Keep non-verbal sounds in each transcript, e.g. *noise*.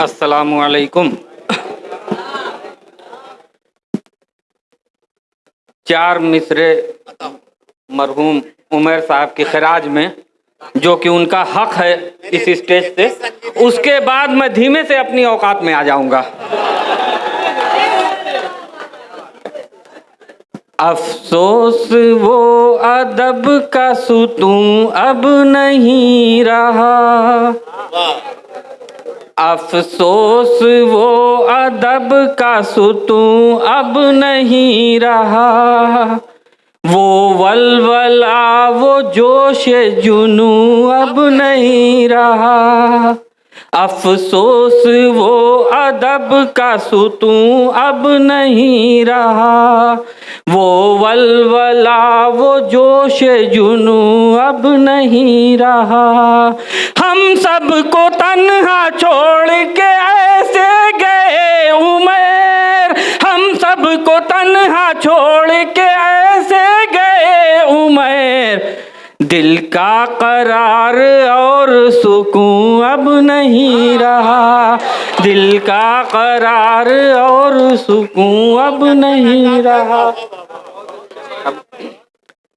असलकुम चार मिसरे मरहूम उमर साहब के खराज में, जो कि उनका हक है इस स्टेज से, उसके बाद मैं धीमे से अपनी औकात में आ जाऊँगा। अफसोस वो अदब का सुतूं अब नहीं रहा। अफसोस वो अदब का सुतूं अब नहीं रहा। वो वलवला वो जोश जुनू अब नहीं रहा। अफसोस वो अदब का सुतूं अब नहीं रहा। वो वलवला वो जोश जुनू अब नहीं रहा। हम सब सबको तन्हा छोड़ के ऐसे गए उमेर। हम सब सबको तन्हा छोड़ के ऐसे गए उमेर। दिल का करार और सुकून अब नहीं रहा। दिल का करार और सुकून अब नहीं रहा।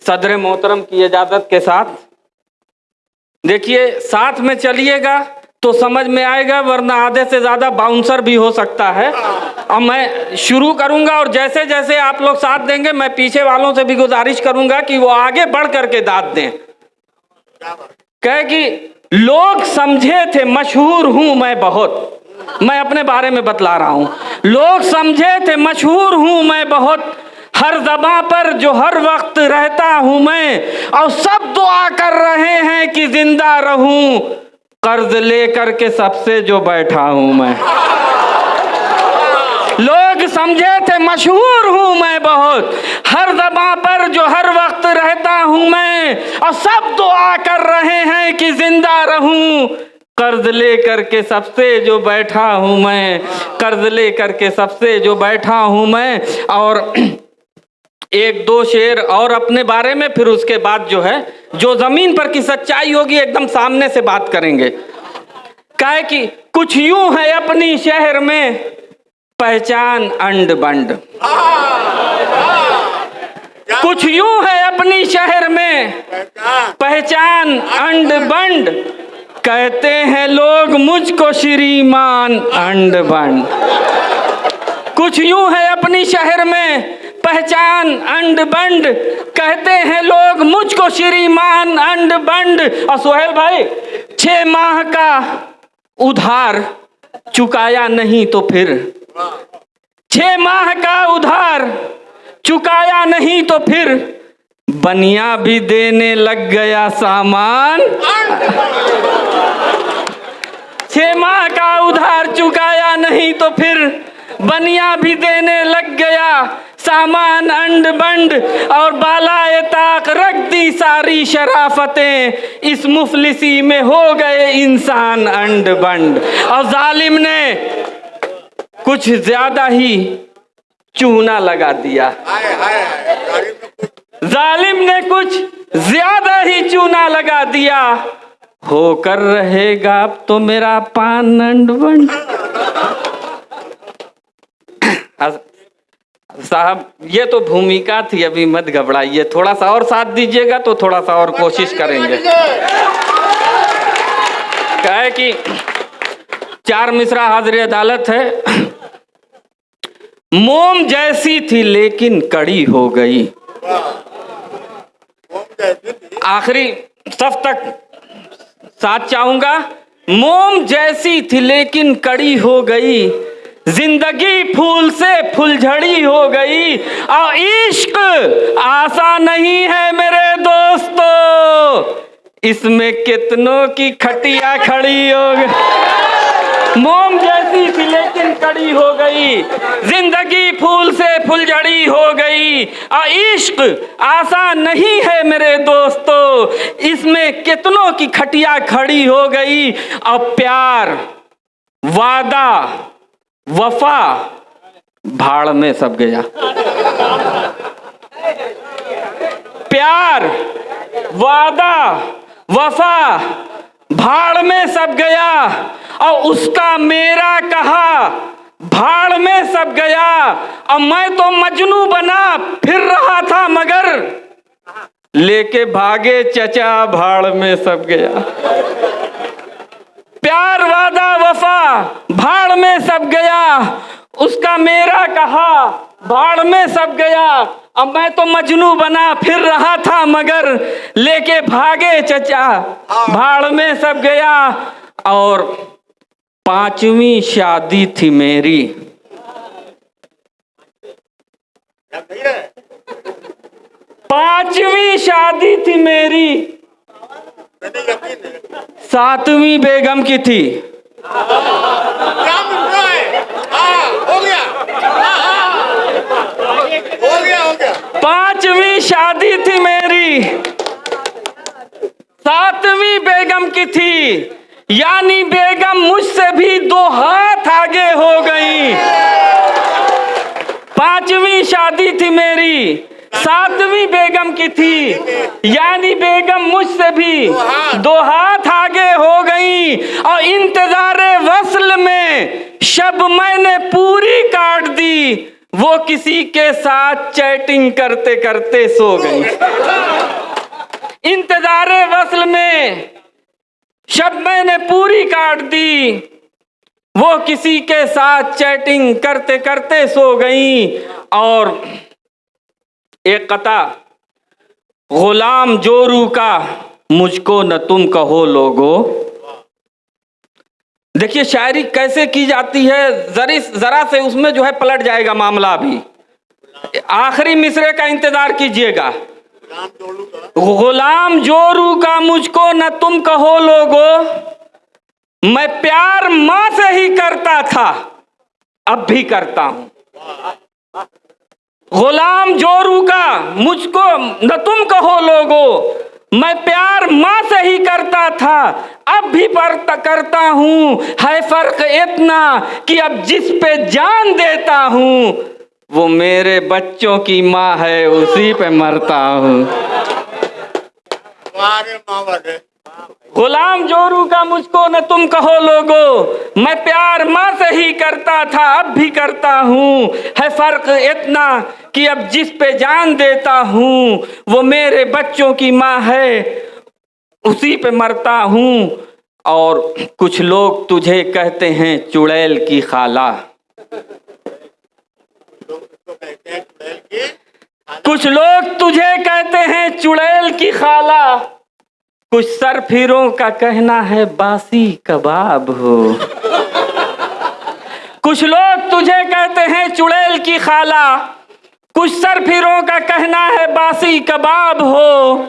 सदर मोहतरम की इजाज़त के साथ देखिए, साथ में चलिएगा तो समझ में आएगा, वरना आधे से ज़्यादा बाउंसर भी हो सकता है। अब मैं शुरू करूँगा और जैसे जैसे आप लोग साथ देंगे, मैं पीछे वालों से भी गुजारिश करूँगा कि वो आगे बढ़ करके दाद दें। कह कि, लोग समझे थे, मशहूर हूँ मैं बहुत। मैं अपने बारे में बतला रहा हूँ। लोग समझे थे, मशहूर हूँ मैं बहुत। हर जबा पर जो हर वक्त रहता हूँ मैं, और सब दुआ कर रहे हैं कि ज़िंदा रहूँ, कर्ज लेकर के सबसे जो बैठा हूँ मैं। लोग समझे थे, मशहूर हूँ मैं बहुत। हर दबा पर जो हर वक्त रहता हूँ मैं, और सब दुआ कर रहे हैं कि ज़िंदा रहूँ, कर्ज लेकर के सबसे जो बैठा हूँ मैं, कर्ज लेकर के सबसे जो बैठा हूँ मैं, और एक दो शेर और अपने बारे में, फिर उसके बाद जो है, जो ज़मीन पर की सच्चाई होगी, एकदम सामने से बात करेंगे। कहे कि, कुछ यूँ है अपनी शहर में, पहचान अंड बंड। कुछ यूँ है अपनी शहर में, पहचान अंड बंड। कहते हैं लोग, मुझको श्रीमान अंड बंड। कुछ यूँ है अपनी शहर में पहचान, अंड बंड। कहते हैं लोग, मुझको श्रीमान, अंड बंड। और सोहेल भाई, छह माह का उधार चुकाया नहीं तो फिर। छह माह का उधार चुकाया नहीं तो फिर। बनिया भी देने लग गया सामान। छह माह का उधार चुकाया नहीं तो फिर। बनिया भी देने लग गया। सामान अंड बंड और बालाए ताक रख दी सारी शराफतें। इस मुफलिसी में हो गए इंसान अंड बंड। और जालिम ने कुछ ज़्यादा ही चूना लगा दिया। जालिम ने कुछ ज़्यादा ही चूना लगा दिया। होकर रहेगा अब तो मेरा पान अंड बंड। *coughs* साहब ये तो भूमिका थी अभी मत घबराइए। थोड़ा सा और साथ दीजिएगा तो थोड़ा सा और कोशिश करेंगे। क्या है कि चार मिश्रा हाजिर अदालत है। मोम जैसी थी लेकिन कड़ी हो गई। आखिरी सफ तक साथ चाहूँगा। मोम जैसी थी लेकिन कड़ी हो गई। ज़िंदगी फूल से फुलझड़ी हो गई। और इश्क आशा नहीं है मेरे दोस्तों। इसमें कितनों की खटिया खड़ी हो गई। मोम जैसी थी लेकिन कड़ी हो गई। ज़िंदगी फूल से फुलझड़ी हो गई। और इश्क आशा नहीं है मेरे दोस्तों। इसमें कितनों की खटिया खड़ी हो गई। और प्यार, वादा वफा। भाड़ में सब गया। प्यार, वादा, वफा, भाड़ में सब गया। और उसका मेरा कहा, भाड़ में सब गया। और मैं तो मजनू बना, फिर रहा था मगर, लेके भागे चचा, भाड़ में सब गया। प्यार वादा वफा भाड़ में सब गया। उसका मेरा कहा भाड़ में सब गया। अब मैं तो मजनू बना फिर रहा था मगर लेके भागे चचा। भाड़ में सब गया और पांचवी शादी थी मेरी। पांचवी शादी थी मेरी। सातवीं बेगम की थी। है हाँ हो पांचवी शादी थी मेरी। सातवीं बेगम की थी। यानी बेगम मुझसे भी दो हाथ आगे हो गई। पांचवी शादी थी मेरी। सातवीं बेगम की थी। यानी बेगम मुझसे भी। दो हाथ आगे हो गई और इंतज़ार वसल में शब मैंने पूरी काट दी। वो किसी के साथ चैटिंग करते करते सो गई। इंतज़ार वसल में शब मैंने पूरी काट दी। वो किसी के साथ चैटिंग करते करते सो गई और एक कथा, गुलाम जोरू का मुझको न तुम कहो लोगो। देखिए, शायरी कैसे की जाती है? जरी जरा से उसमें जो है पलट जाएगा मामला भी आखिरी मिसरे का इंतज़ार कीजिएगा। गुलाम जोरू का मुझको न तुम कहो लोगो। मैं प्यार माँ से ही करता था, अब भी करता हूँ। गुलाम जोरू का, मुझको न तुम कहो लोगो। मैं प्यार माँ से ही करता था, अब भी पर करता हूँ। है फ़र्क इतना कि अब जिस पे जान देता हूँ, वो मेरे बच्चों की माँ है, उसी पे मरता हूँ। गुलाम जोरू का मुझको न तुम कहो लोगो। मैं प्यार माँ से ही करता था, अब भी करता हूँ। है फ़र्क इतना कि अब जिस पे जान देता हूँ, वो मेरे बच्चों की माँ है। उसी पे मरता हूँ। और कुछ लोग तुझे कहते हैं, चुड़ैल की खाला। कुछ लोग तुझे कहते हैं, चुड़ैल की खाला। कुछ सरफिरों का कहना है, बासी कबाब हो। कुछ लोग तुझे कहते हैं, चुड़ैल की खाला। कुछ सरफिरों का कहना है, बासी कबाब हो।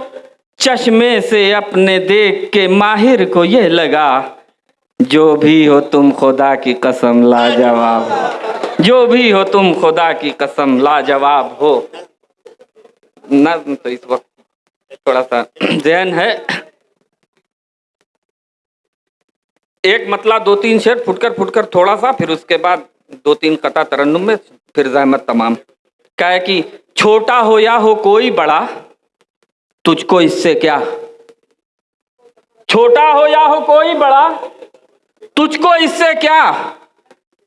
चश्मे से अपने देख के माहिर को ये लगा, जो भी हो तुम खुदा की कसम, लाजवाब हो। जो भी हो तुम खुदा की कसम, लाजवाब हो। नज्म तो इस वक्त थोड़ा सा *clears throat* जहन है। एक मतला, दो तीन शेर फुटकर फुटकर थोड़ा सा फिर उसके बाद दो तीन कता तरन्नुम में फिर जहमत तमाम। क्या है कि, छोटा हो या हो कोई बड़ा, तुझको इससे क्या? छोटा हो या हो कोई बड़ा, तुझको इससे क्या?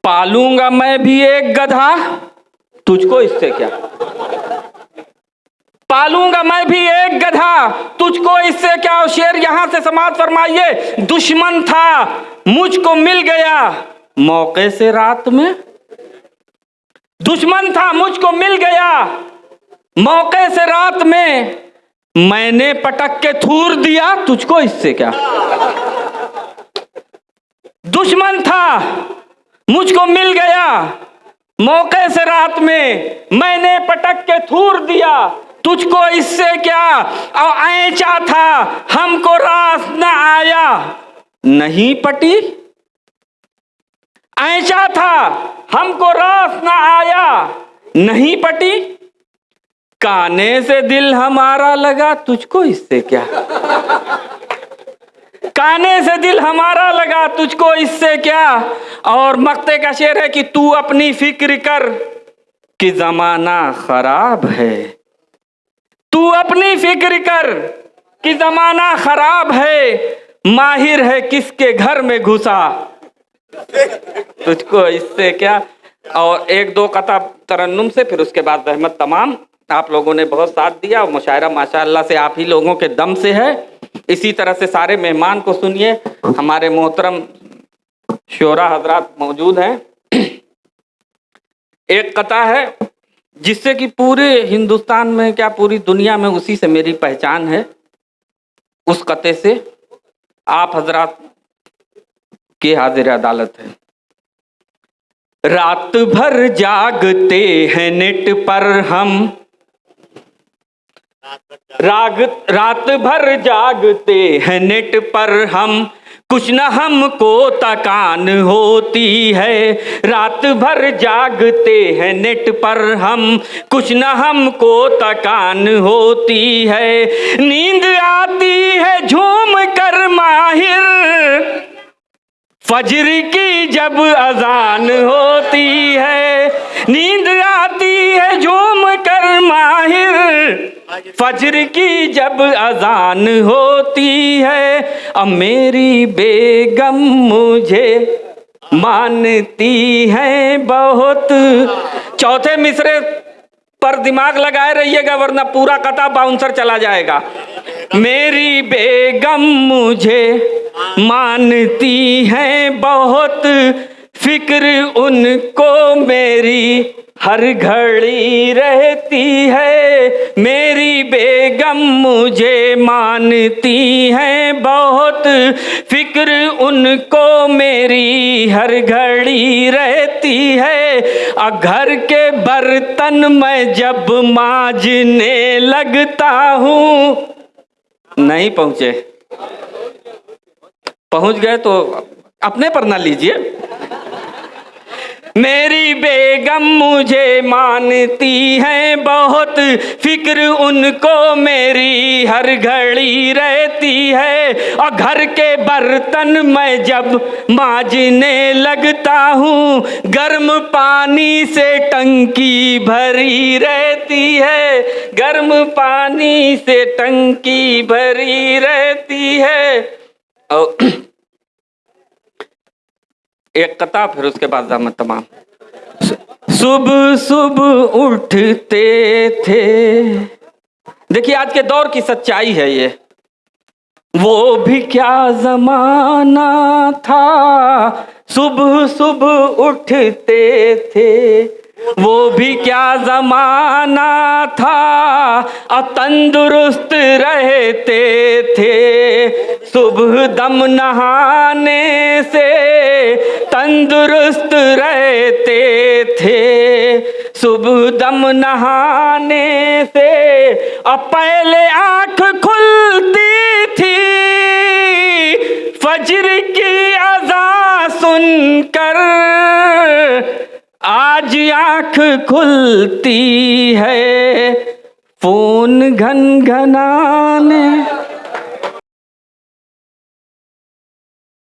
पालूँगा मैं भी एक गधा, तुझको इससे क्या? पालूँगा मैं भी एक गधा तुझको इससे क्या शेर यहाँ से समाज फरमाइए? दुश्मन था, मुझको मिल गया। मौके से रात में? दुश्मन था, मुझको मिल गया। मौके से रात में? मैंने पटक के थूर दिया, तुझको इससे क्या? दुश्मन था, मुझको मिल गया। मौके से रात में मैंने पटक के थूर दिया। तुझको इससे क्या? और ऐचा था, हमको रास न आया। नहीं पटी? ऐचा था, हमको रास न आया। नहीं पटी? काने से दिल हमारा लगा, तुझको इससे क्या? काने से दिल हमारा लगा, तुझको इससे क्या? और मक्ते का शेर है कि तू अपनी फ़िक्र कर कि जमाना खराब है। तू अपनी फ़िक्र कर कि जमाना खराब है, माहिर है किसके घर में घुसा। तुझको इससे क्या? और एक दो कथा तरन्नुम से, फिर उसके बाद रहमत तमाम। आप लोगों ने बहुत साथ दिया, और मुशायरा माशाल्लाह से आप ही लोगों के दम से है। इसी तरह से सारे मेहमान को सुनिए। हमारे मोहतरम शोरा हजरात मौजूद हैं। एक कथा है जिससे कि पूरे हिंदुस्तान में, क्या पूरी दुनिया में उसी से मेरी पहचान है, उस कते से आप हजरात की हाजिर अदालत है। रात भर जागते हैं नेट पर हम। राग, रात भर जागते हैं नेट पर हम। कुछ न हमको तकान होती है। रात भर जागते हैं नेट पर हम। कुछ न हमको तकान होती है। नींद आती है झूम कर माहिर। फजर की जब अजान होती है, नींद आती है झूम कर माहिर। फजर की जब अजान होती है, अब मेरी बेगम मुझे मानती है बहुत। चौथे मिसरे पर दिमाग लगाए रहिएगा, वरना पूरा कथा बाउंसर चला जाएगा। मेरी बेगम मुझे मानती है बहुत, फ़िक्र उनको मेरी हर घड़ी रहती है, मेरी बेगम मुझे मानती है। बहुत फ़िक्र उनको मेरी, हर घड़ी रहती है। घर के बर्तन मैं जब माजने लगता हूँ। नहीं पहुँचे। पहुँच गए तो अपने पर ना लीजिए। मेरी बेगम मुझे मानती है, बहुत फ़िक्र उनको मेरी, हर घड़ी रहती है। और घर के बर्तन मैं जब माजने लगता हूँ, गर्म पानी से टंकी भरी रहती है। गर्म पानी से टंकी भरी रहती है। और एक कता, फिर उसके बाद दामद तमाम। सुबह सुबह उठते थे। देखिए, आज के दौर की सच्चाई है ये। वो भी क्या जमाना था? सुबह सुबह उठते थे। वो भी क्या जमाना था? अब तंदुरुस्त रहते थे। सुबह दम नहाने से तंदुरुस्त रहते थे। सुबह दम नहाने से अब पहले आँख खुलती थी। फजर की अजा सुनकर आज आँख खुलती है फ़ोन घन घनाने।